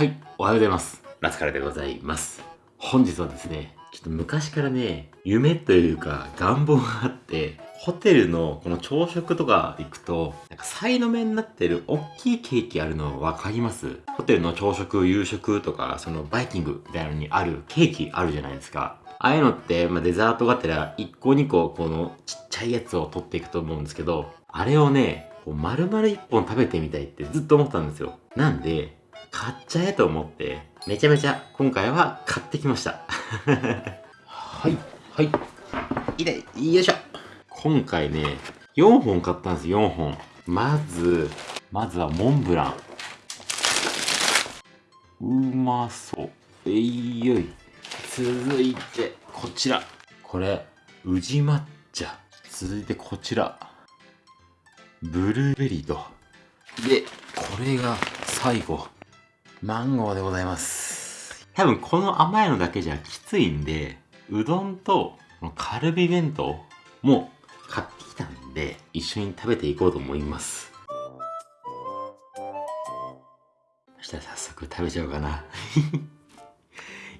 はい、おはようございます。ラスカルでございます。本日はですね、ちょっと昔からね、夢というか願望があって、ホテルのこの朝食とか行くと、なんかサイド目になってる大きいケーキあるの分かります？ホテルの朝食、夕食とか、そのバイキングみたいなのにあるケーキあるじゃないですか。ああいうのって、まあ、デザートがてら1個2個このちっちゃいやつを取っていくと思うんですけど、あれをね、こう丸々1本食べてみたいってずっと思ったんですよ。なんで、買っちゃえと思って、めちゃめちゃ今回は買ってきました。はい、はい。いれ、よいしょ。今回ね、4本買ったんです、4本。まず、まずはモンブラン。うまそう。えいよい。続いて、こちら。これ、宇治抹茶。続いてこちら。ブルーベリーと。で、これが最後。マンゴーでございます。多分この甘いのだけじゃきついんで、うどんとカルビ弁当も買ってきたんで、一緒に食べていこうと思います。そしたら早速食べちゃおうかな。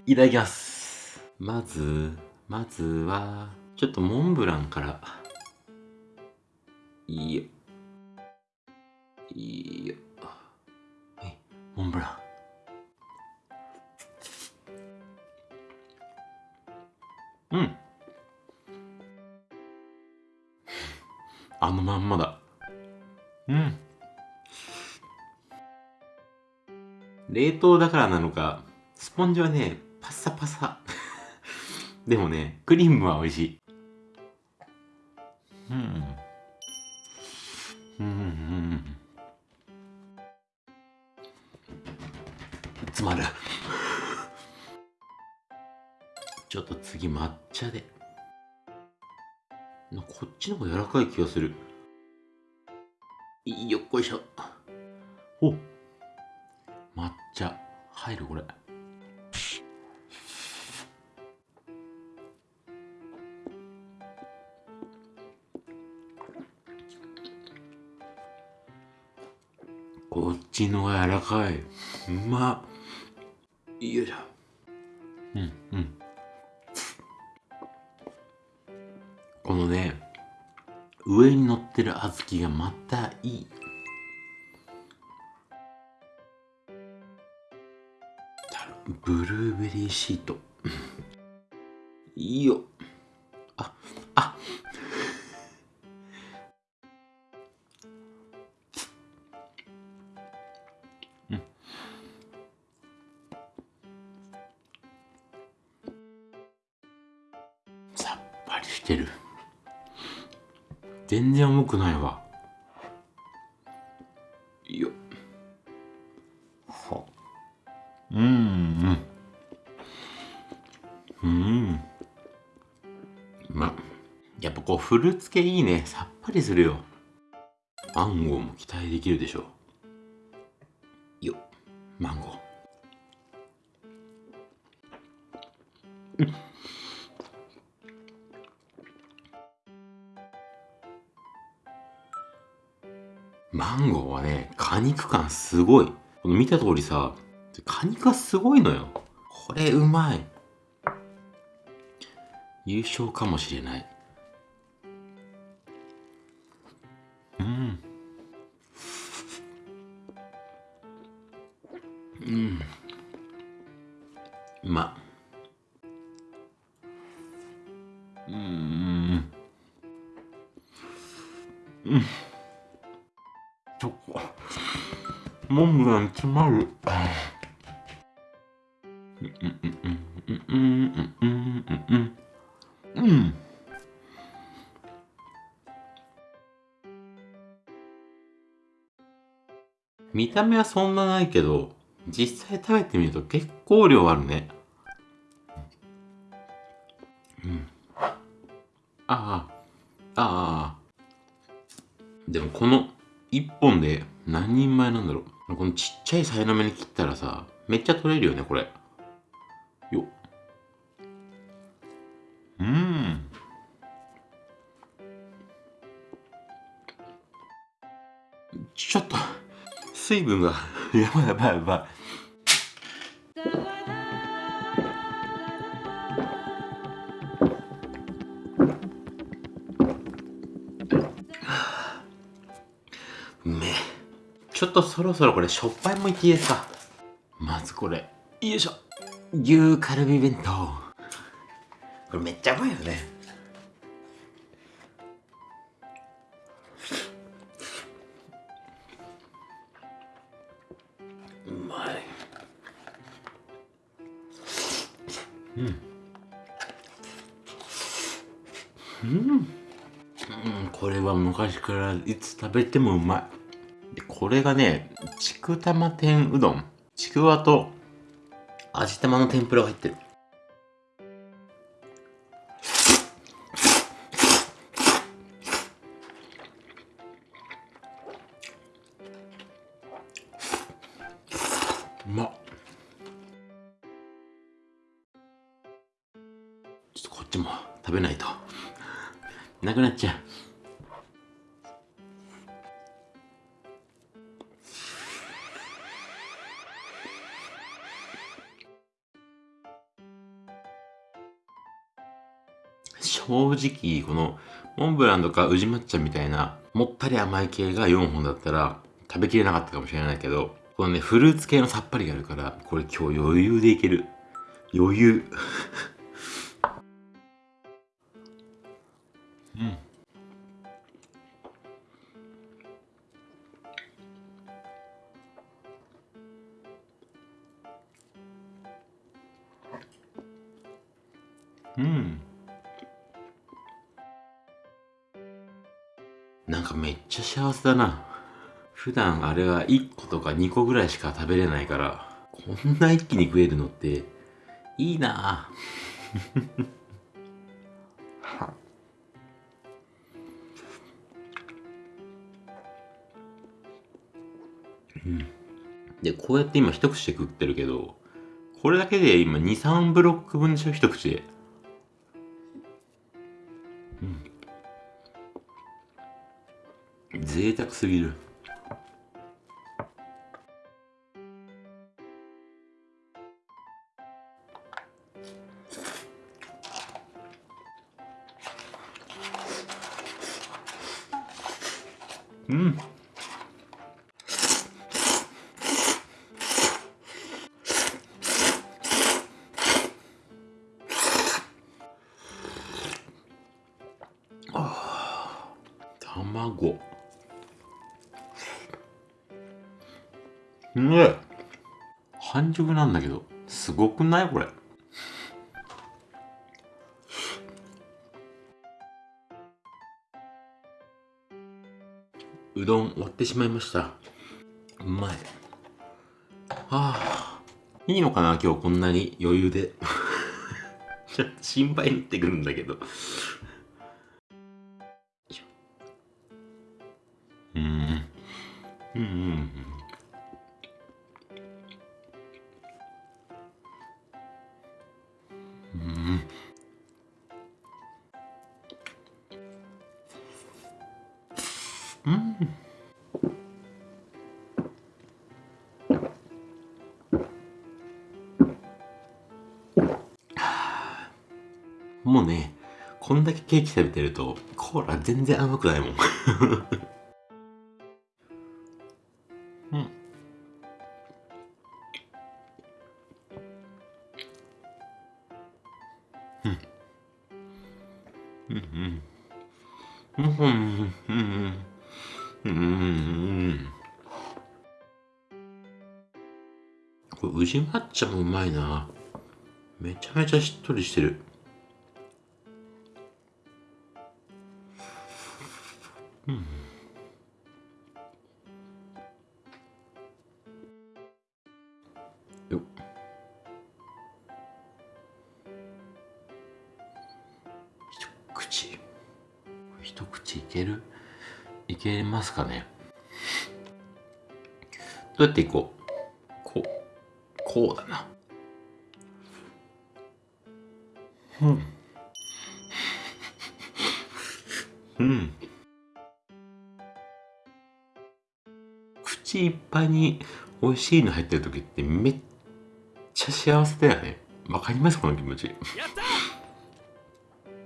いただきます。まず、まずは、ちょっとモンブランから。いいよ。いいよ。はい、モンブラン。凍だからなのかスポンジはねパサパサ。でもねクリームは美味しい。うん。うん。うん。詰まる。ちょっと次抹茶で。こっちの方が柔らかい気がする。よっこいしょ。お。抹茶。入るこれ。こっちのが柔らかい。うまっ。よいしょ。うんうん。このね上に乗ってる小豆がまたいいブルーベリーシート。いいよ。ああ。うん。さっぱりしてる。全然重くないわ。フルーツ系いいねさっぱりするよマンゴーも期待できるでしょよマンゴーうんマンゴーはね、果肉感すごい。この見た通りさ、果肉がすごいのよ。これうまい。優勝かもしれない。ちょモンブラン詰まるうん。見た目はそん。なないけど実際食べてみると結構量あるねうん。ああああでもこの1本で何人前なんだろう。このちっちゃいさいの目に切ったらさめっちゃ取れるよねこれ。ようん。ちょっと水分が やばいやばいやばい。ちょっとそろそろこれしょっぱいもいっていいですか。まずこれ。よいしょ。牛カルビ弁当。これめっちゃうまいよね。うまい。うん。うん、うん、これは昔からいつ食べてもうまい。でこれがねちくたま天うどん。ちくわと味玉の天ぷらが入ってる。うまっ。ちょっとこっちも食べないと。なくなっちゃう。正直このモンブランとか宇治抹茶みたいなもったり甘い系が4本だったら食べきれなかったかもしれないけどこのねフルーツ系のさっぱりがあるからこれ今日余裕でいける。余裕。うん。うん。なんかめっちゃ幸せだな。普段あれは1個とか2個ぐらいしか食べれないからこんな一気に食えるのっていいな。うん、でこうやって今一口で食ってるけどこれだけで今23ブロック分でしょ？一口で贅沢すぎる。うん。卵。うめえ。半熟なんだけどすごくない？これ。うどん割ってしまいました。うまい。はあ。いいのかな今日こんなに余裕で。ちょっと心配になってくるんだけど。うん。うんうんうん。もうね、こんだけケーキ食べてると、コーラ全然甘くないもん。うん。うん。うん。うん。うん。うん。うん。うん。うん。これ宇抹茶もうまいなめちゃめちゃしっとりしてる一口いける？いけますかね？どうやっていこう？こうこうだな。うん。うん。口いっぱいに美味しいの入ってる時ってめっちゃ幸せだよね。わかります？この気持ち。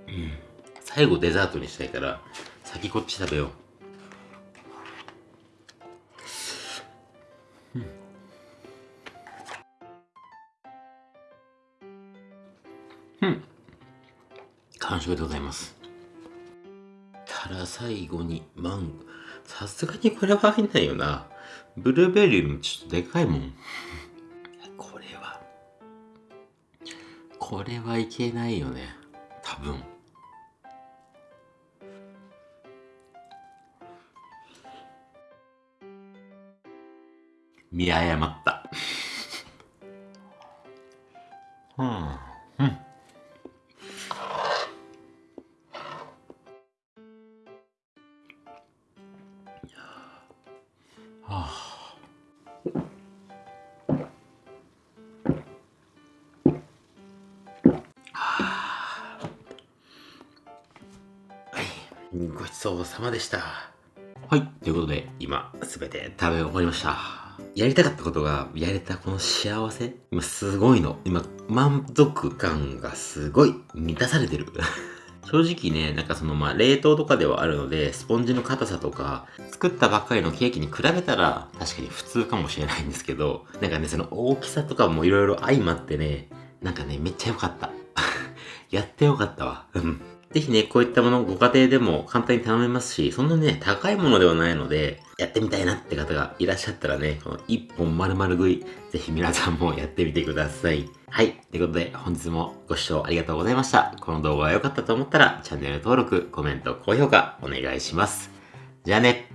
うん最後デザートにしたいから、先こっち食べよう。うんうん。完食でございます。ただ最後にマンゴー。さすがにこれは入んないよな。ブルーベリーもちょっとでかいもん。これは。これはいけないよね。多分。見誤った。うん。うん。はあ。はい。ごちそうさまでした。はい。ということで、今、すべて食べ終わりました。やりたかったことが、やれたこの幸せ？今、すごいの。今、満足感がすごい満たされてる。正直ね、なんかそのまあ冷凍とかではあるので、スポンジの硬さとか、作ったばっかりのケーキに比べたら確かに普通かもしれないんですけど、なんかね、その大きさとかもいろいろ相まってね、なんかね、めっちゃ良かった。やってよかったわ。うん。ぜひね、こういったものご家庭でも簡単に頼めますし、そんなね、高いものではないので、やってみたいなって方がいらっしゃったらね、この一本丸々食い、ぜひ皆さんもやってみてください。はい。ということで、本日もご視聴ありがとうございました。この動画が良かったと思ったら、チャンネル登録、コメント、高評価、お願いします。じゃあね。